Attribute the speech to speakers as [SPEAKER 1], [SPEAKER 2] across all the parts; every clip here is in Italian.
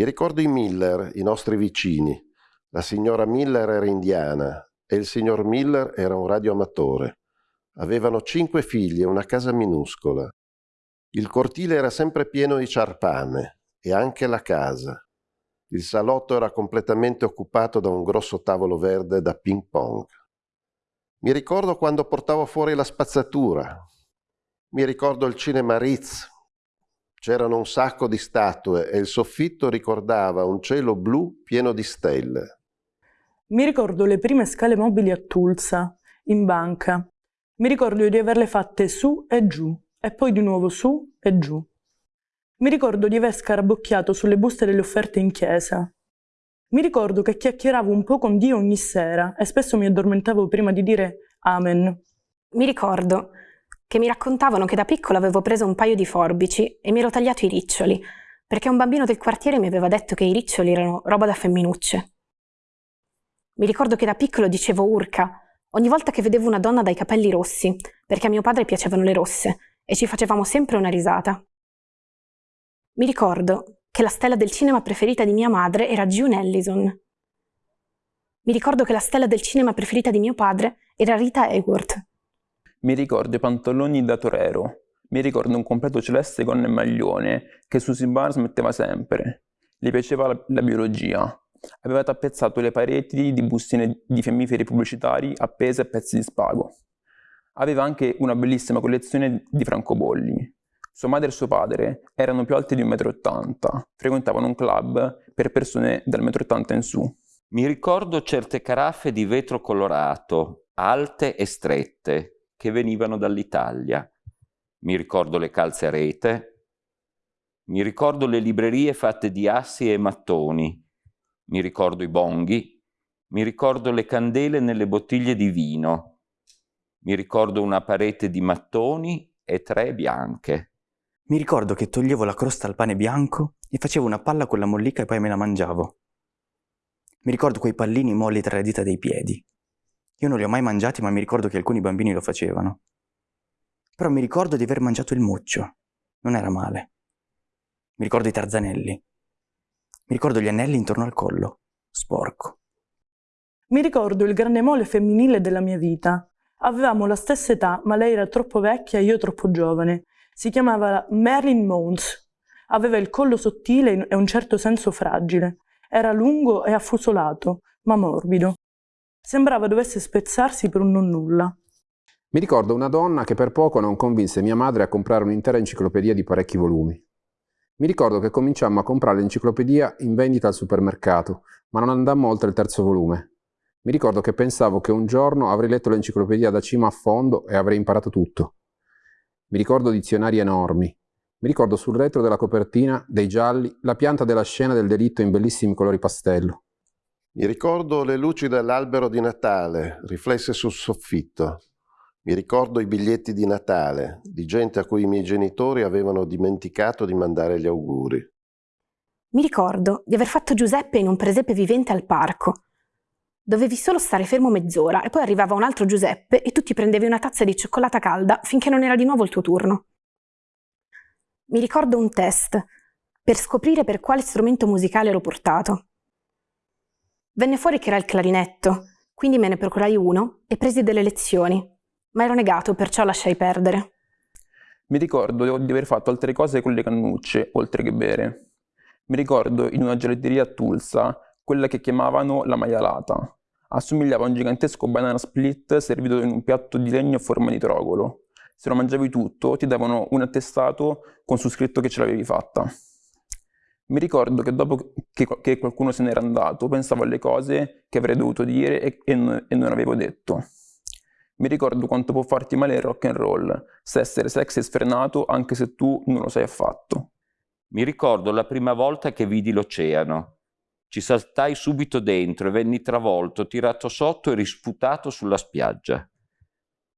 [SPEAKER 1] Mi ricordo i Miller, i nostri vicini. La signora Miller era indiana e il signor Miller era un radioamatore. Avevano cinque figli e una casa minuscola. Il cortile era sempre pieno di ciarpame e anche la casa. Il salotto era completamente occupato da un grosso tavolo verde da ping pong. Mi ricordo quando portavo fuori la spazzatura. Mi ricordo il cinema Ritz. C'erano un sacco di statue e il soffitto ricordava un cielo blu pieno di stelle.
[SPEAKER 2] Mi ricordo le prime scale mobili a Tulsa, in banca. Mi ricordo di averle fatte su e giù, e poi di nuovo su e giù. Mi ricordo di aver scarabocchiato sulle buste delle offerte in chiesa. Mi ricordo che chiacchieravo un po' con Dio ogni sera e spesso mi addormentavo prima di dire Amen.
[SPEAKER 3] Mi ricordo che mi raccontavano che da piccolo avevo preso un paio di forbici e mi ero tagliato i riccioli, perché un bambino del quartiere mi aveva detto che i riccioli erano roba da femminucce. Mi ricordo che da piccolo dicevo urca ogni volta che vedevo una donna dai capelli rossi, perché a mio padre piacevano le rosse, e ci facevamo sempre una risata. Mi ricordo che la stella del cinema preferita di mia madre era June Ellison. Mi ricordo che la stella del cinema preferita di mio padre era Rita Hayworth.
[SPEAKER 4] Mi ricordo i pantaloni da torero. Mi ricordo un completo celeste con maglione che Susie Barnes metteva sempre. Le piaceva la, la biologia. Aveva tappezzato le pareti di bustine di fiammiferi pubblicitari appese a pezzi di spago. Aveva anche una bellissima collezione di francobolli. Sua madre e suo padre erano più alti di 1,80 m, frequentavano un club per persone dal 1,80 m in su.
[SPEAKER 5] Mi ricordo certe caraffe di vetro colorato, alte e strette, che venivano dall'Italia. Mi ricordo le calze a rete. Mi ricordo le librerie fatte di assi e mattoni. Mi ricordo i bonghi. Mi ricordo le candele nelle bottiglie di vino. Mi ricordo una parete di mattoni e tre bianche.
[SPEAKER 6] Mi ricordo che toglievo la crosta al pane bianco e facevo una palla con la mollica e poi me la mangiavo. Mi ricordo quei pallini molli tra le dita dei piedi. Io non li ho mai mangiati, ma mi ricordo che alcuni bambini lo facevano. Però mi ricordo di aver mangiato il muccio. Non era male. Mi ricordo i tarzanelli. Mi ricordo gli anelli intorno al collo. Sporco.
[SPEAKER 2] Mi ricordo il grande mole femminile della mia vita. Avevamo la stessa età, ma lei era troppo vecchia e io troppo giovane. Si chiamava Marilyn Mons. Aveva il collo sottile e un certo senso fragile. Era lungo e affusolato, ma morbido. Sembrava dovesse spezzarsi per un non nulla.
[SPEAKER 7] Mi ricordo una donna che per poco non convinse mia madre a comprare un'intera enciclopedia di parecchi volumi. Mi ricordo che cominciammo a comprare l'enciclopedia in vendita al supermercato, ma non andammo oltre il terzo volume. Mi ricordo che pensavo che un giorno avrei letto l'enciclopedia da cima a fondo e avrei imparato tutto. Mi ricordo dizionari enormi. Mi ricordo sul retro della copertina, dei gialli, la pianta della scena del delitto in bellissimi colori pastello.
[SPEAKER 1] Mi ricordo le luci dell'albero di Natale, riflesse sul soffitto. Mi ricordo i biglietti di Natale, di gente a cui i miei genitori avevano dimenticato di mandare gli auguri.
[SPEAKER 3] Mi ricordo di aver fatto Giuseppe in un presepe vivente al parco, Dovevi solo stare fermo mezz'ora e poi arrivava un altro Giuseppe e tu ti prendevi una tazza di cioccolata calda finché non era di nuovo il tuo turno. Mi ricordo un test per scoprire per quale strumento musicale ero portato. Venne fuori che era il clarinetto, quindi me ne procurai uno e presi delle lezioni, ma ero negato, perciò lasciai perdere.
[SPEAKER 4] Mi ricordo di aver fatto altre cose con le cannucce, oltre che bere. Mi ricordo in una gelatteria a Tulsa, quella che chiamavano la maialata, Assomigliava a un gigantesco banana split servito in un piatto di legno a forma di trogolo. Se lo mangiavi tutto, ti davano un attestato con su scritto che ce l'avevi fatta. Mi ricordo che dopo che, che, qualcuno se n'era andato, pensavo alle cose che avrei dovuto dire e, e, non, e non avevo detto. Mi ricordo quanto può farti male il rock and roll, se essere sexy e sfrenato anche se tu non lo sai affatto.
[SPEAKER 5] Mi ricordo la prima volta che vidi l'oceano. Ci saltai subito dentro e venni travolto, tirato sotto e risputato sulla spiaggia.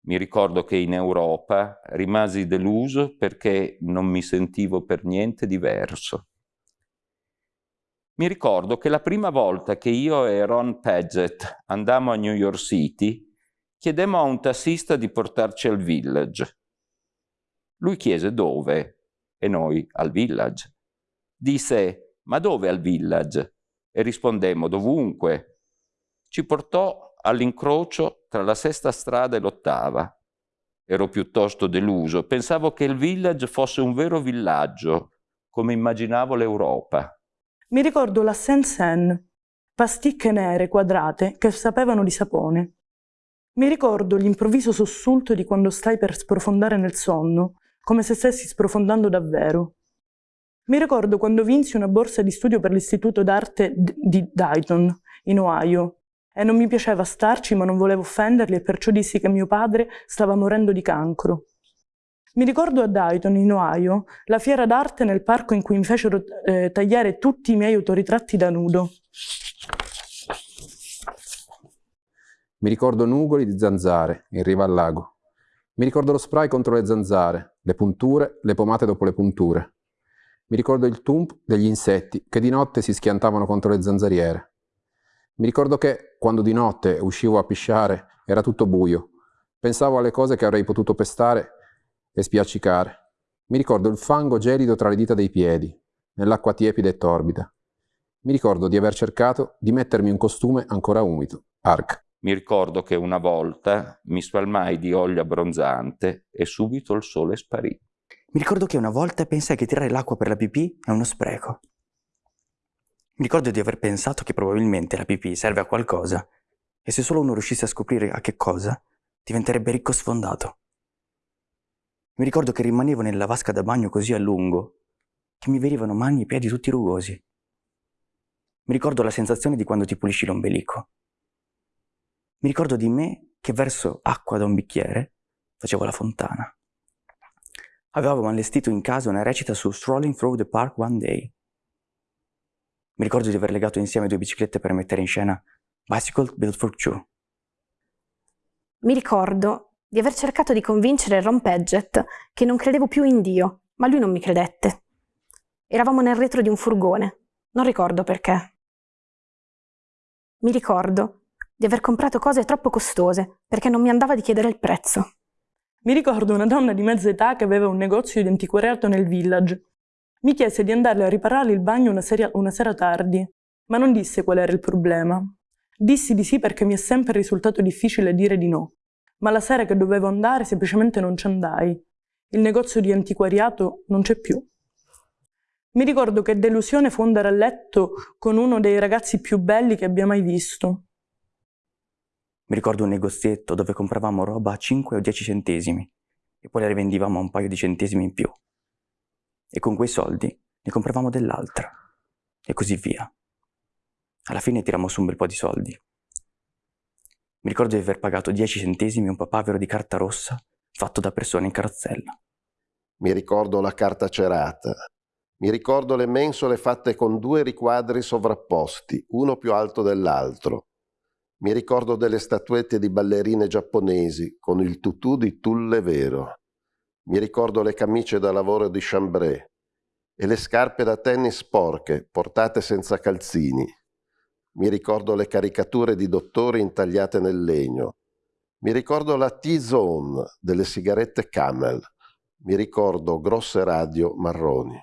[SPEAKER 5] Mi ricordo che in Europa rimasi deluso perché non mi sentivo per niente diverso. Mi ricordo che la prima volta che io e Ron Paget andammo a New York City, chiedemmo a un tassista di portarci al village. Lui chiese dove e noi al village. Disse ma dove al village? E rispondemmo, dovunque. Ci portò all'incrocio tra la sesta strada e l'ottava. Ero piuttosto deluso, pensavo che il village fosse un vero villaggio, come immaginavo l'Europa.
[SPEAKER 2] Mi ricordo la Saint-Seine, pasticche nere quadrate che sapevano di sapone. Mi ricordo l'improvviso sussulto di quando stai per sprofondare nel sonno, come se stessi sprofondando davvero. Mi ricordo quando vinsi una borsa di studio per l'Istituto d'arte di Dayton, in Ohio, e non mi piaceva starci, ma non volevo offenderli e perciò dissi che mio padre stava morendo di cancro. Mi ricordo a Dayton, in Ohio, la fiera d'arte nel parco in cui mi fecero eh, tagliare tutti i miei autoritratti da nudo.
[SPEAKER 7] Mi ricordo nugoli di zanzare in riva al lago. Mi ricordo lo spray contro le zanzare, le punture, le pomate dopo le punture. Mi ricordo il tump degli insetti che di notte si schiantavano contro le zanzariere. Mi ricordo che, quando di notte uscivo a pisciare, era tutto buio. Pensavo alle cose che avrei potuto pestare e spiaccicare. Mi ricordo il fango gelido tra le dita dei piedi, nell'acqua tiepida e torbida. Mi ricordo di aver cercato di mettermi un costume ancora umido. Arc.
[SPEAKER 5] Mi ricordo che una volta mi spalmai di olio abbronzante e subito il sole sparì.
[SPEAKER 6] Mi ricordo che una volta pensai che tirare l'acqua per la pipì è uno spreco. Mi ricordo di aver pensato che probabilmente la pipì serve a qualcosa e se solo uno riuscisse a scoprire a che cosa, diventerebbe ricco sfondato. Mi ricordo che rimanevo nella vasca da bagno così a lungo che mi venivano mani e piedi tutti rugosi. Mi ricordo la sensazione di quando ti pulisci l'ombelico mi ricordo di me che verso acqua da un bicchiere facevo la fontana. Avevamo allestito in casa una recita su Strolling Through the Park One Day. Mi ricordo di aver legato insieme due biciclette per mettere in scena Bicycle Built for Two.
[SPEAKER 3] Mi ricordo di aver cercato di convincere Ron Paget che non credevo più in Dio, ma lui non mi credette. Eravamo nel retro di un furgone, non ricordo perché. Mi ricordo di aver comprato cose troppo costose perché non mi andava di chiedere il prezzo.
[SPEAKER 2] Mi ricordo una donna di mezza età che aveva un negozio di antiquariato nel village. Mi chiese di andarle a riparare il bagno una, seria, una sera tardi, ma non disse qual era il problema. Dissi di sì perché mi è sempre risultato difficile dire di no, ma la sera che dovevo andare semplicemente non ci andai. Il negozio di antiquariato non c'è più. Mi ricordo che delusione fu andare a letto con uno dei ragazzi più belli che abbia mai visto.
[SPEAKER 6] Mi ricordo un negozietto dove compravamo roba a 5 o 10 centesimi e poi la rivendivamo a un paio di centesimi in più. E con quei soldi ne compravamo dell'altra. E così via. Alla fine tirammo su un bel po' di soldi. Mi ricordo di aver pagato 10 centesimi un papavero di carta rossa fatto da persone in carrozzella.
[SPEAKER 1] Mi ricordo la carta cerata. Mi ricordo le mensole fatte con due riquadri sovrapposti, uno più alto dell'altro. Mi ricordo delle statuette di ballerine giapponesi con il tutù di tulle vero. Mi ricordo le camicie da lavoro di chambray e le scarpe da tennis sporche portate senza calzini. Mi ricordo le caricature di dottori intagliate nel legno. Mi ricordo la T-Zone delle sigarette Camel. Mi ricordo grosse radio marroni.